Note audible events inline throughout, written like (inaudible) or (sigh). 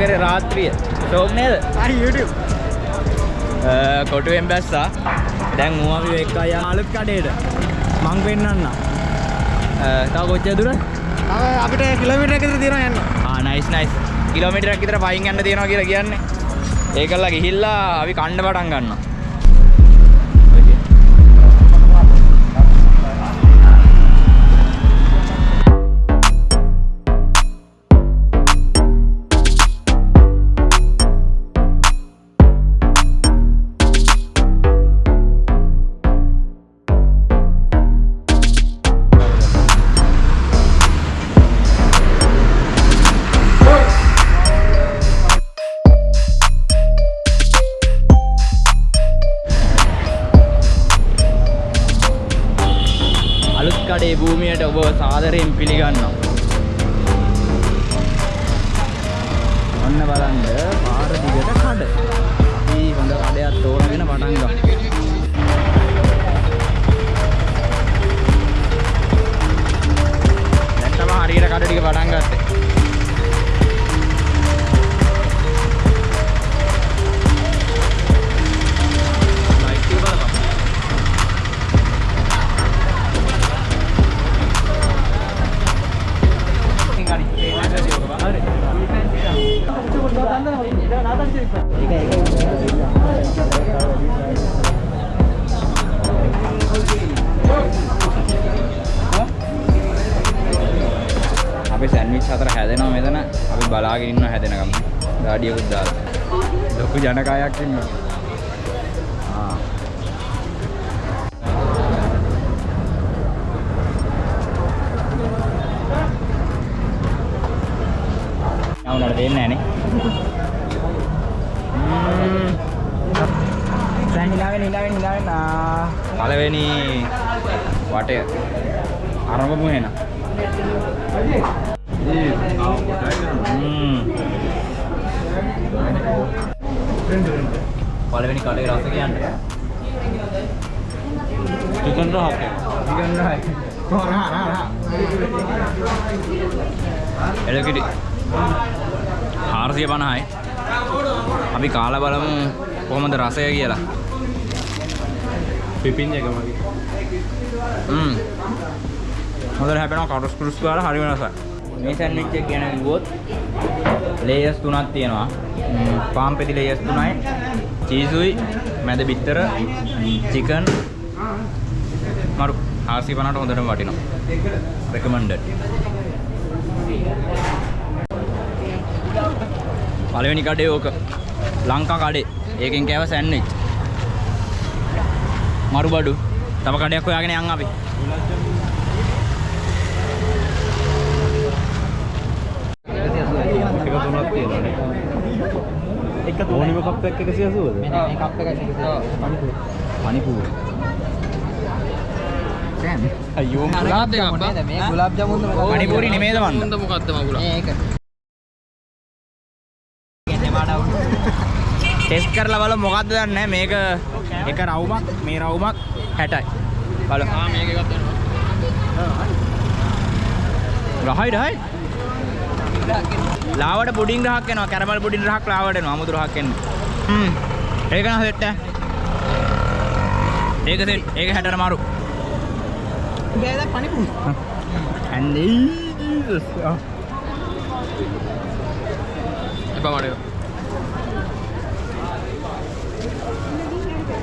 නගරේ රාත්‍රිය. ෂෝක් නේද? කොටුවෙන් බැස්සා. දැන් මූ අපි එක්ක අයියා අලුත් කඩේට. මං පෙන්නන්න. තව කොච්චර දුර අපිට කිලෝමීටර් එකක විතර තියෙනවා යන්න. නයිස් නයිස් කිලෝමීටරයක් විතර පයින් යන්න තියෙනවා කියලා කියන්නේ. ඒකල්ලා ගිහිල්ලා අපි කණ්ඩ පටන් ගන්නවා කඩේ භූමියට ඔබ සාදරයෙන් පිළිගන්නවා. අපි සැන්විච් හතර හැදෙනවා මෙතන. අපි බලාගෙන ඉන්න හැදෙනකම්. ගාඩියකුත් දාලා ලොකු ජනකායක් ඉන්නවා. ආ. යවුනට දෙන්නේ නැහනේ දැන් හිලාවෙන් හිලාවෙන් හිලාවෙන් ආ පළවෙනි වටය ආරම්භමු එහෙනම් ම්ම්. පළවෙනි කඩේ රස කියන්න. චිකන් රහක් චිකන් රහයි එලකිටි 450යි අපි කාලා බලමු කොහොමද රසය කියලා. පිපින් එක මගේ හ්ම්. හොඳට හැපෙනවා කටුස් කුරුස් ගාලා හරිම රසයි මේ සෑන්ඩ්විච් එක ගැන කිව්වොත් ලේයර්ස් තුනක් තියෙනවා. පාම් පෙති ලේයර්ස් තුනයි. චීසුයි මැද බිත්තර චිකන් මරු 450ට හොඳටම වටිනවා. රෙකමන්ඩඩ් පළවෙනි කඩේ ඕක. ලංකා කඩේ. ඒකෙන් කෑව සෑන්ඩ්විච් මරු බඩු තව කඩයක් හොයාගෙන යන් අපි. එක තුනක් තියෙනවානේ එක ඕනිම කප් එකක් 180ද මෙන්න මේ කප් එක මණිපුර දැන් අයියෝ ගුලාබ් ජාමුන් නේද මේ ගුලාබ් ජාමුන් මණිපුරි නෙමේද මන්ද මුන්ද මොකද්ද? මගුලා මේක ටෙස්ට් කරලා බලමු. මොකද්ද දන්නේ? නැහැ මේක එක රවුමක් මේ රවුමක් 60යි බලමු. ආ මේක එකක් දෙනවා රහයි රහයි. ලාවට පුඩින් රහක් එනවා. කැරමල් පුඩින් රහක් ලාවට එනවා. අමුතු රහක් එනවා හ්ම්. ඒක නම් සෙට් ඒක සෙට් ඒක 60ට මාරු. බෑද and Jesus එපා මඩේ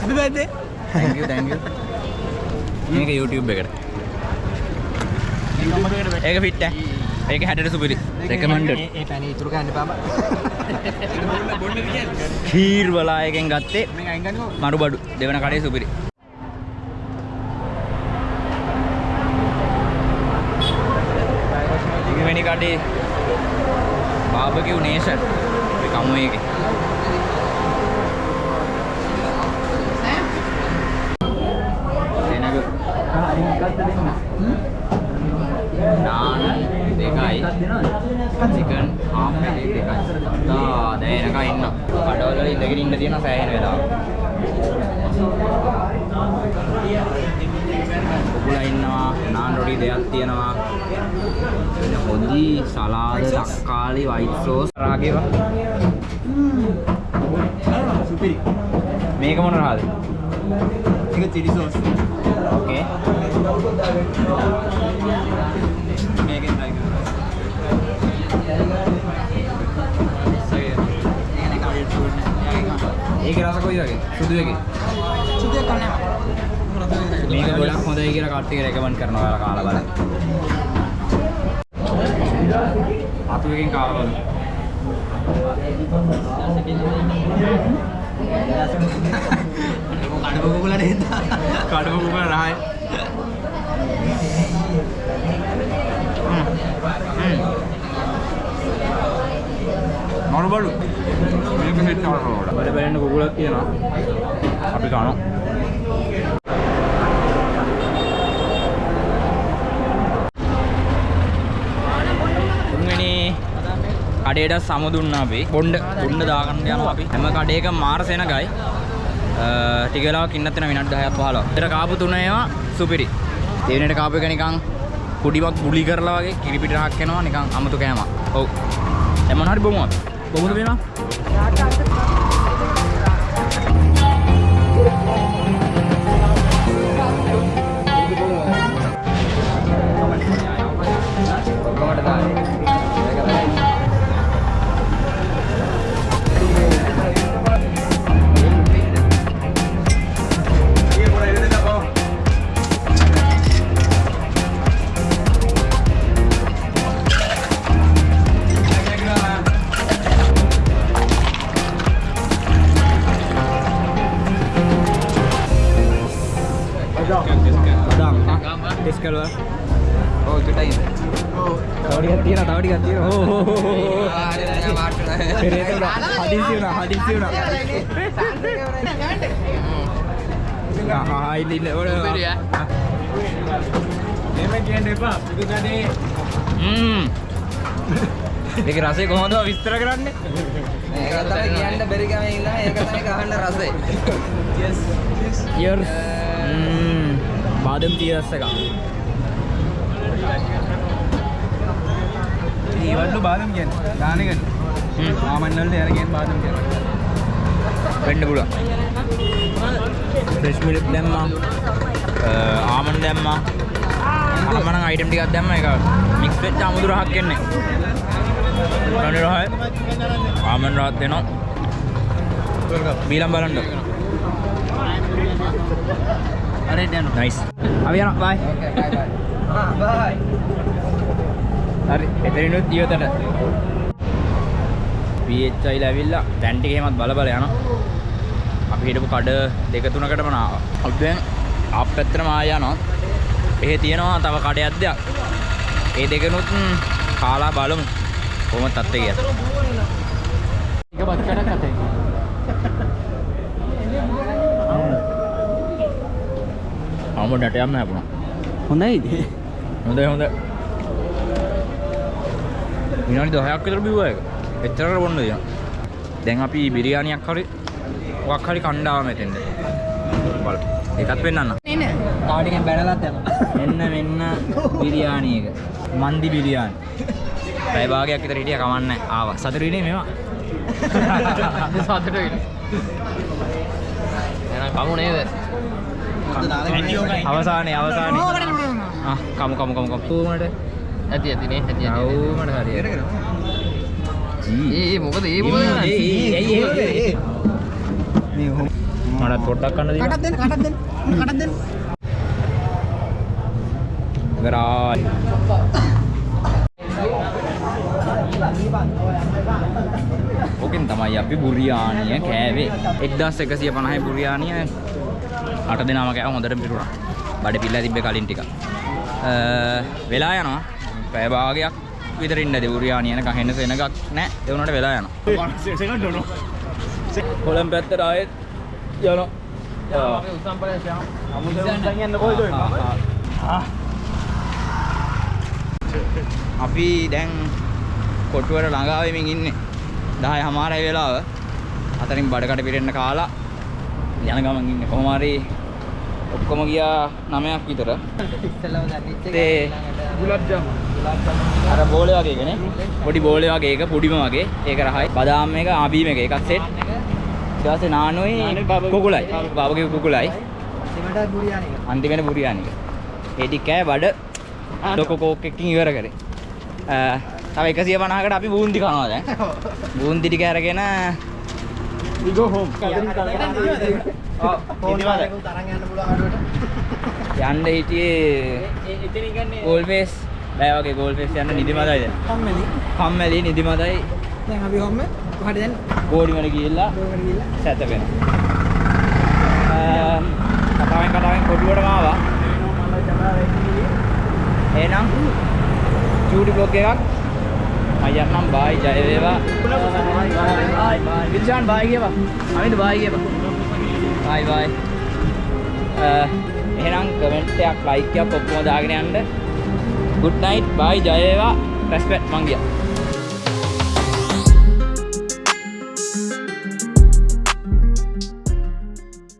Happy birthday. Thank you thank you. මේක YouTube එකට. ඒක ෆිට් ඈ. ඒක හැටට සුපිරි. පැණි ඉතුරු ගන්න බා. කීර් වලායකෙන් ගත්තේ. මරු බඩු දෙවන කඩේ සුපිරි. ඉගවෙනි කඩේ බාබකිව් නේෂන් කමු එක නාන දෙකයි චිකන් හාම් එකේ දෙකයි තා දැන් එනකන් ඉන්න කඩවල වල ඉඳගෙන ඉන්න තියෙන සෑහෙන වෙලාව. උගුලා ඉන්නවා, නාන් රොටි දෙකක් තියෙනවා. හොදි සලාද, තක්කාලි, වයිට් සෝස්, රාගේවා. සුපිරි. මේක මොන රහද? මේක චිලි සෝස්. ඕකේ. ඒකේ රස කොයි වගේ? සුදු එකේ? සුදු එක කන්නේ. මේක ගොඩක් හොඳයි කියලා කට්ටිය රෙකමන්ඩ් කරනවා ඔයාලා කාලා බලන්න. අතු එකෙන් කාලා බලන්න. (laughs) කඩප කුකුලා නේද? කඩම කුකුල රහයි (laughs) මරු බඩු මේක සෙට් කරනවා බඩ බැලෙන්න කුකුලක් තියෙනවා අපි කනවා කඩේට සම දුන්නා අපි බොණ්ඩ බොණ්ඩ දාගන්න යනවා අපි හැම කඩේක මාර සෙනගයි ටික වෙලාවක් ඉන්නත් වෙන විනාඩි 10ක් 15ක්. ඒතර කාපු තුන ඒවා සුපිරි. දෙවෙනිට කාපු එක නිකන් කුඩිමක් බුලි කරලා වගේ කිරි පිට රහක් එනවා නිකන් අමුතු කෑමක්. ඔව්. දැන් මොනවා හරි බොමු අපි. 我们这边呢 මේවා? අදාම්. ටෙස්ට් කරලා. ඔව් පිටයි. තව ටිකක් තියෙනවා තව ටිකක් තියෙනවා. ඕ ඕ ඕ ඕ. හදිසි වුණා හදිසි වුණා. ආ ඉන්න ඉන්න ඔය. සුපිරි, ඈ. එහෙම කියන්න එපා. පිටු කඩේ. හ්ම්. මේක රසය කොහොමද විස්තර කරන්නේ? ඒක තමයි කියන්න බැරි ගමේ ඉන්නවා ඒක තමයි ගහන්න රසය. yes. Cheers. බාදම් cheers එක. ඒවල්ලු බාදම් කියන්නේ ගානකන හ්ම්. ආමන්නවලට යරගෙන් බාදම් කියන වෙන්න පුළුවන්. ෆ්‍රෙෂ් මිල්ක් දැම්මා. ආමන්ඩ් දැම්මා. අරමනම් අයිටම් ටිකක් දැම්මා ඒක මික්ස් වෙච්ච අමුතු රහක් එන්නේ. කන්නේ රහයි. ආමන්ඩ් රහත් දෙනවා. බීලම් බලන්න. හරි දැන්. නයිස්. අපි යනවා බයි. ඕකේ බයි බයි. ආ බයි. හරි එතනිනුත් ඉවතට. PHI ලැබිලා දැන් ටික එහෙමත් බල බල යනවා. අපි හිටපු කඩ දෙක තුනකටම නාවා. අපි දැන් ආප් පැත්තටම ආය යනවා. එහෙ තියෙනවා තව කඩයක් දෙයක්. ඒ දෙකනුත් කාලා බලමු. කොහොමද තත්ත්වය කියලා. එක බත් කඩක් අතේ. අමුඩට යන්න හැපුණා. හොඳයිද? හොඳයි හොඳයි. විනාඩි 10ක් විතර බිව්වා ඒක. එච්චරකට බොන්න දෙනවා. දැන් අපි බිරියානියක් හරි මොකක් හරි කණ්ඩාව මෙතෙන්ද. බල. ඒකත් පෙන්නන්න. නේ තාව ටිකෙන් බැනලත් යනවා. මෙන්න මෙන්න බිරියානි එක. මන්දි බිරියානි. පැය භාගයක් විතර හිටියා කමන්නේ ආවා. සතුටුයිනේ මේවා. සතුට වෙන. එහෙනම් කමු නේද? අවසානයේ අවසානයේ. ආ කමු කමු කමු කමු. කොහොමද? ඇති ඇති නේ ඇති ඇති. අවුමඩ හරියට. ඒ මොකද ඒ ඒ, ඒ, ඒ, ඒ, ඒ, ඒ. මේ හොම මටත් පොඩ්ඩක් කන්න දෙන්න. කටක් දෙන්න කටක් දෙන්න කටක් දෙන්න ගරායි. ඕකෙන් තමයි අපි බුරියානිය කෑවේ 1150යි බුරියානිය අට දෙනාම කෑව හොඳට පිරුණා බඩ පිල්ලා තිබ්බේ කලින් ටික වෙලා යනවා. පැය භාගයක් විතර ඉන්න දේ බුරියානිය යනකම් හෙන්න සෙනගක් නැහැ. ඒ උනට වෙලා යනවා. සෙකන්ඩ් නෝ කොළඹ පැත්තට ආයෙත් යනවා. යන්න කොයිද අපි දැන් කොටුවට ළඟා වෙමින් ඉන්නේ. 10 හමාරයි වෙලාව. අතරින් බඩකට පිරෙන්න කාලා යන ගමන් ඉන්නේ. කොහොම හරි ඔක්කොම ගියා 9ක් විතර. දැනෙච්ච එක ඒ ඊළඟට අර බෝලේ වගේ එකනේ පොඩි බෝලේ වගේ එක පොඩිම වගේ. ඒක රහයි. බදාම් එක ආබීම එක. එකක් සෙට් ඊට පස්සේ නානොයි කුකුලයි. බාබගේ කුකුලයි. ඊළඟට බුරියානි එක. අන්තිමට බුරියානික ඒ ටික කෑ බඩ ලොකු කෝක් එකකින් ඉවර කරේ. තව 150කට අපි බූන්දි කනවා දැන්. (laughs) බූන්දි ටික අරගෙන we go home. තරන් යන්න පුළුවන් අඩුවට. යන්න හිටියේ ගෝල්ෆේස් බෑ වගේ ගෝල්ෆේස් යන්න නිදිමතයි දැන්. කම්මැලි. කම්මැලි නිදිමතයි. දැන් අපි කොහොම කොහට දැන්? ගෝඩිමල ගිහිල්ලා ගිහලා සැතපෙන කතාවෙන් කතාවෙන් කොටුවටම ආවා. එහෙනම් චූටි බ්ලොග් එකක් අයන්නම් බායි ජය වේවා. විල්ෂාන් බායි. කියපන් අමිත බායි කියපන් බායි බායි. එහෙනම් කමෙන්ට් එකක් ලයික් එකක් ඔක්කොම දාගෙන යන්න. Good night bye ජය වේවා. රෙස්පෙක්ට් මං ගියා